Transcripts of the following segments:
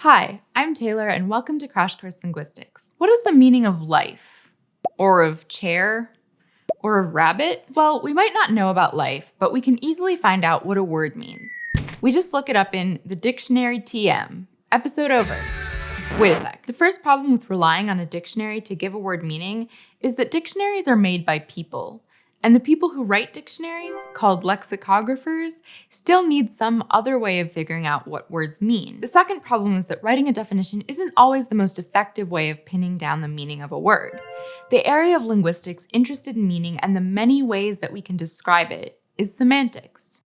Hi, I'm Taylor and welcome to Crash Course Linguistics. What is the meaning of life? Or of chair? Or of rabbit? Well, we might not know about life, but we can easily find out what a word means. We just look it up in the Dictionary TM. Episode over. Wait a sec. The first problem with relying on a dictionary to give a word meaning is that dictionaries are made by people. And the people who write dictionaries, called lexicographers, still need some other way of figuring out what words mean. The second problem is that writing a definition isn't always the most effective way of pinning down the meaning of a word. The area of linguistics interested in meaning and the many ways that we can describe it is semantics.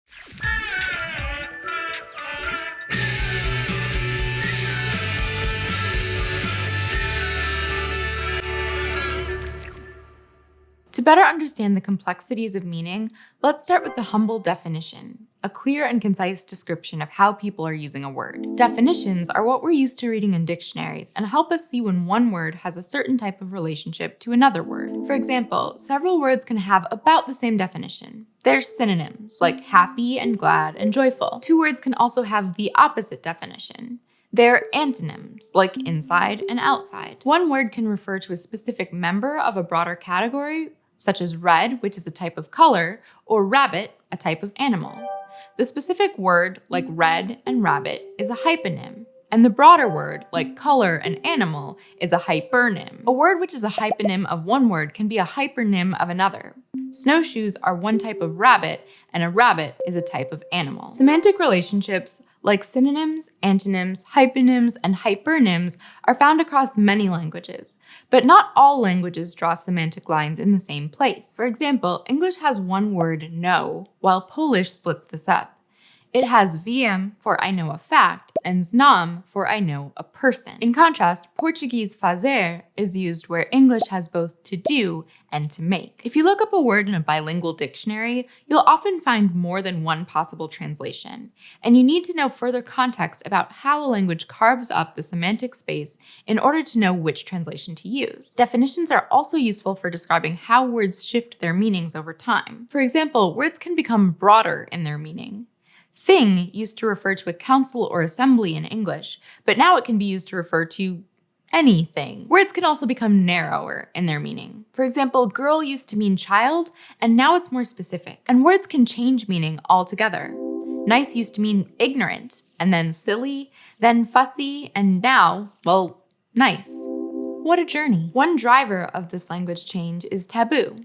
To better understand the complexities of meaning, let's start with the humble definition, a clear and concise description of how people are using a word. Definitions are what we're used to reading in dictionaries and help us see when one word has a certain type of relationship to another word. For example, several words can have about the same definition. They're synonyms, like happy and glad and joyful. Two words can also have the opposite definition. They're antonyms, like inside and outside. One word can refer to a specific member of a broader category, such as red, which is a type of color, or rabbit, a type of animal. The specific word, like red and rabbit, is a hyponym, and the broader word, like color and animal, is a hypernym. A word which is a hyponym of one word can be a hypernym of another. Snowshoes are one type of rabbit, and a rabbit is a type of animal. Semantic relationships like synonyms, antonyms, hyponyms, and hypernyms are found across many languages, but not all languages draw semantic lines in the same place. For example, English has one word know, while Polish splits this up. It has wiem for I know a fact and znam for I know a person. In contrast, Portuguese fazer is used where English has both to do and to make. If you look up a word in a bilingual dictionary, you'll often find more than one possible translation, and you need to know further context about how a language carves up the semantic space in order to know which translation to use. Definitions are also useful for describing how words shift their meanings over time. For example, words can become broader in their meaning. Thing used to refer to a council or assembly in English, but now it can be used to refer to anything. Words can also become narrower in their meaning. For example, girl used to mean child, and now it's more specific. And words can change meaning altogether. Nice used to mean ignorant, and then silly, then fussy, and now, well, nice. What a journey. One driver of this language change is taboo.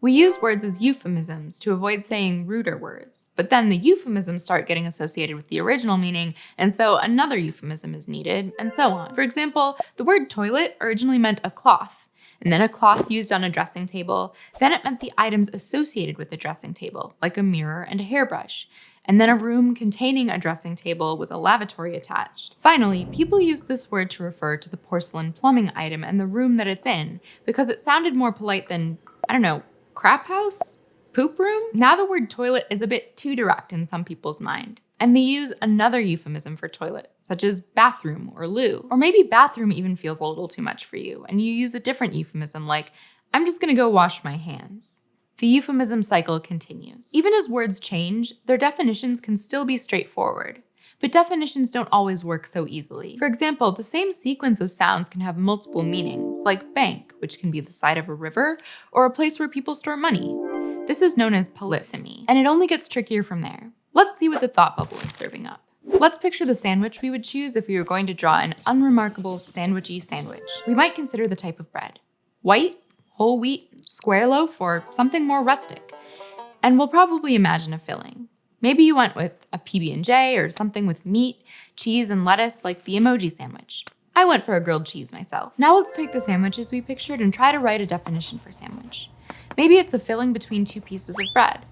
We use words as euphemisms to avoid saying ruder words, but then the euphemisms start getting associated with the original meaning, and so another euphemism is needed, and so on. For example, the word toilet originally meant a cloth, and then a cloth used on a dressing table, then it meant the items associated with the dressing table, like a mirror and a hairbrush, and then a room containing a dressing table with a lavatory attached. Finally, people use this word to refer to the porcelain plumbing item and the room that it's in, because it sounded more polite than, I don't know, crap house? Poop room? Now the word toilet is a bit too direct in some people's mind. And they use another euphemism for toilet, such as bathroom or loo. Or maybe bathroom even feels a little too much for you, and you use a different euphemism like, I'm just gonna go wash my hands. The euphemism cycle continues. Even as words change, their definitions can still be straightforward. But definitions don't always work so easily. For example, the same sequence of sounds can have multiple meanings, like bank, which can be the side of a river, or a place where people store money. This is known as polysemy, and it only gets trickier from there. Let's see what the thought bubble is serving up. Let's picture the sandwich we would choose if we were going to draw an unremarkable sandwichy sandwich. We might consider the type of bread. White, whole wheat, square loaf, or something more rustic. And we'll probably imagine a filling. Maybe you went with a PB&J or something with meat, cheese, and lettuce like the emoji sandwich. I went for a grilled cheese myself. Now let's take the sandwiches we pictured and try to write a definition for sandwich. Maybe it's a filling between two pieces of bread.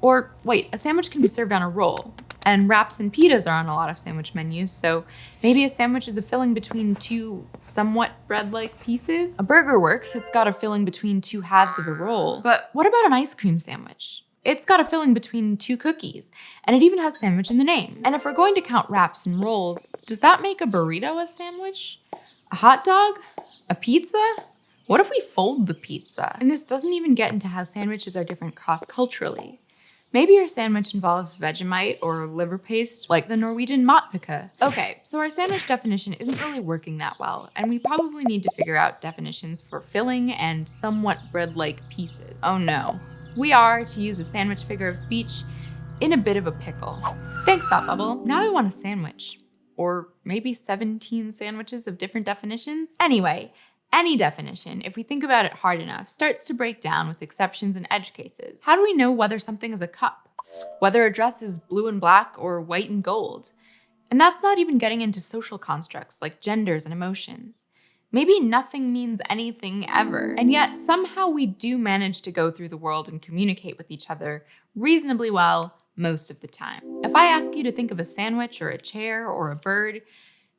Or wait, a sandwich can be served on a roll. And wraps and pitas are on a lot of sandwich menus, so maybe a sandwich is a filling between two somewhat bread-like pieces. A burger works, it's got a filling between two halves of a roll. But what about an ice cream sandwich? It's got a filling between two cookies, and it even has sandwich in the name. And if we're going to count wraps and rolls, does that make a burrito a sandwich? A hot dog? A pizza? What if we fold the pizza? And this doesn't even get into how sandwiches are different cross-culturally. Maybe your sandwich involves Vegemite or liver paste, like the Norwegian matpakke. Okay, so our sandwich definition isn't really working that well, and we probably need to figure out definitions for filling and somewhat bread-like pieces. Oh no. We are, to use a sandwich figure of speech, in a bit of a pickle. Thanks, Thought Bubble. Now I want a sandwich. Or maybe 17 sandwiches of different definitions? Anyway, any definition, if we think about it hard enough, starts to break down with exceptions and edge cases. How do we know whether something is a cup? Whether a dress is blue and black or white and gold? And that's not even getting into social constructs like genders and emotions. Maybe nothing means anything ever, and yet mm. somehow we do manage to go through the world and communicate with each other reasonably well most of the time. If I ask you to think of a sandwich or a chair or a bird,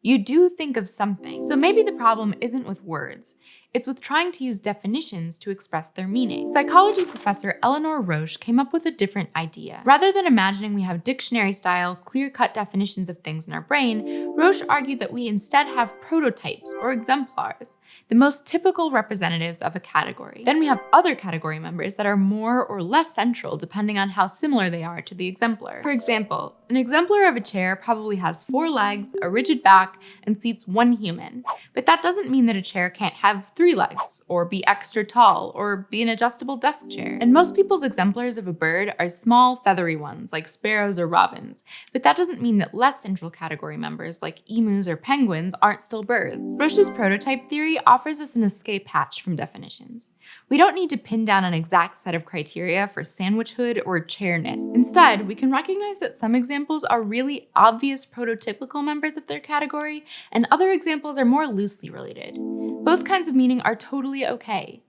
you do think of something. So maybe the problem isn't with words, it's with trying to use definitions to express their meaning. Psychology professor Eleanor Rosch came up with a different idea. Rather than imagining we have dictionary-style, clear-cut definitions of things in our brain, Rosch argued that we instead have prototypes, or exemplars, the most typical representatives of a category. Then we have other category members that are more or less central depending on how similar they are to the exemplar. For example, an exemplar of a chair probably has four legs, a rigid back, and seats one human. But that doesn't mean that a chair can't have three three legs, or be extra tall, or be an adjustable desk chair. And most people's exemplars of a bird are small, feathery ones, like sparrows or robins, but that doesn't mean that less central category members, like emus or penguins, aren't still birds. Rosch's prototype theory offers us an escape hatch from definitions. We don't need to pin down an exact set of criteria for sandwichhood or chairness. Instead, we can recognize that some examples are really obvious prototypical members of their category, and other examples are more loosely related. Both kinds of meaning are totally okay.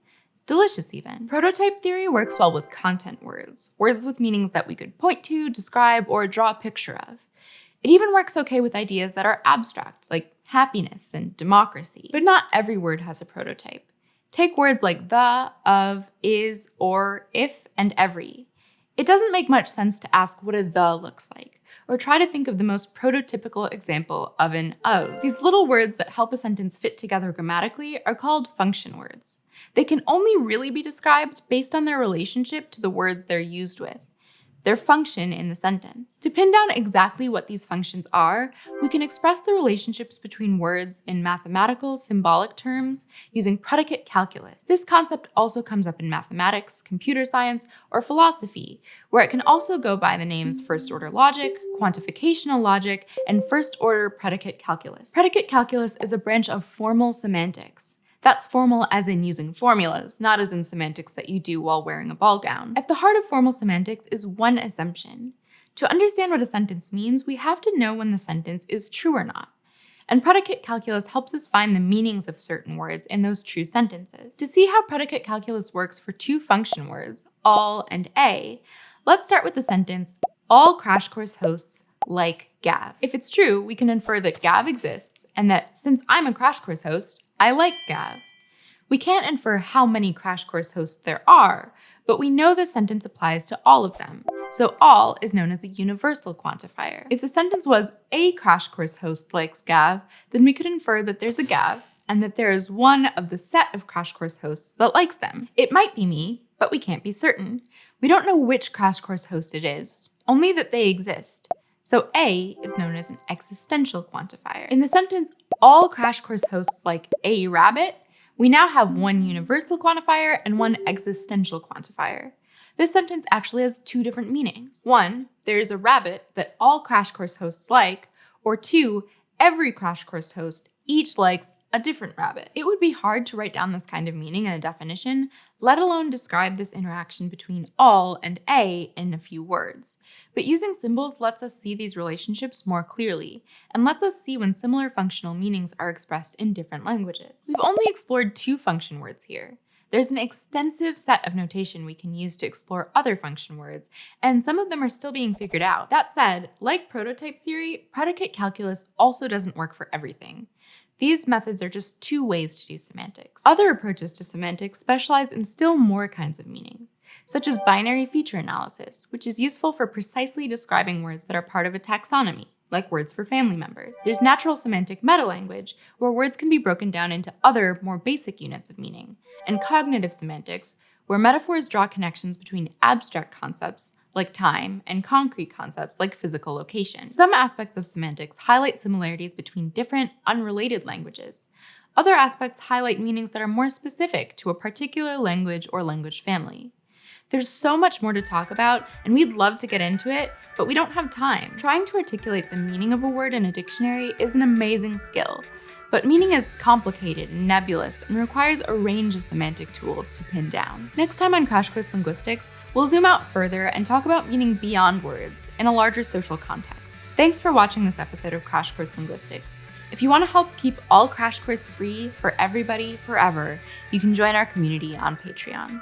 Delicious, even. Prototype theory works well with content words, words with meanings that we could point to, describe, or draw a picture of. It even works okay with ideas that are abstract, like happiness and democracy. But not every word has a prototype. Take words like the, of, is, or, if, and every. It doesn't make much sense to ask what a the looks like, or try to think of the most prototypical example of an of. These little words that help a sentence fit together grammatically are called function words. They can only really be described based on their relationship to the words they're used with their function in the sentence. To pin down exactly what these functions are, we can express the relationships between words in mathematical symbolic terms using predicate calculus. This concept also comes up in mathematics, computer science, or philosophy, where it can also go by the names first-order logic, quantificational logic, and first-order predicate calculus. Predicate calculus is a branch of formal semantics. That's formal as in using formulas, not as in semantics that you do while wearing a ball gown. At the heart of formal semantics is one assumption. To understand what a sentence means, we have to know when the sentence is true or not. And predicate calculus helps us find the meanings of certain words in those true sentences. To see how predicate calculus works for two function words, all and a, let's start with the sentence, all Crash Course hosts like Gav. If it's true, we can infer that Gav exists and that since I'm a Crash Course host, I like Gav. We can't infer how many Crash Course hosts there are, but we know the sentence applies to all of them, so all is known as a universal quantifier. If the sentence was a Crash Course host likes Gav, then we could infer that there's a Gav and that there is one of the set of Crash Course hosts that likes them. It might be me, but we can't be certain. We don't know which Crash Course host it is, only that they exist. So A is known as an existential quantifier. In the sentence, all Crash Course hosts like a rabbit, we now have one universal quantifier and one existential quantifier. This sentence actually has two different meanings. One, there is a rabbit that all Crash Course hosts like, or two, every Crash Course host each likes a different rabbit. It would be hard to write down this kind of meaning in a definition, let alone describe this interaction between all and a in a few words. But using symbols lets us see these relationships more clearly, and lets us see when similar functional meanings are expressed in different languages. We've only explored two function words here. There's an extensive set of notation we can use to explore other function words, and some of them are still being figured out. That said, like prototype theory, predicate calculus also doesn't work for everything. These methods are just two ways to do semantics. Other approaches to semantics specialize in still more kinds of meanings, such as binary feature analysis, which is useful for precisely describing words that are part of a taxonomy, like words for family members. There's natural semantic metalanguage, where words can be broken down into other, more basic units of meaning, and cognitive semantics, where metaphors draw connections between abstract concepts like time, and concrete concepts like physical location. Some aspects of semantics highlight similarities between different, unrelated languages. Other aspects highlight meanings that are more specific to a particular language or language family. There's so much more to talk about, and we'd love to get into it, but we don't have time. Trying to articulate the meaning of a word in a dictionary is an amazing skill, but meaning is complicated and nebulous and requires a range of semantic tools to pin down. Next time on Crash Course Linguistics, we'll zoom out further and talk about meaning beyond words in a larger social context. Thanks for watching this episode of Crash Course Linguistics. If you want to help keep all Crash Course free for everybody forever, you can join our community on Patreon.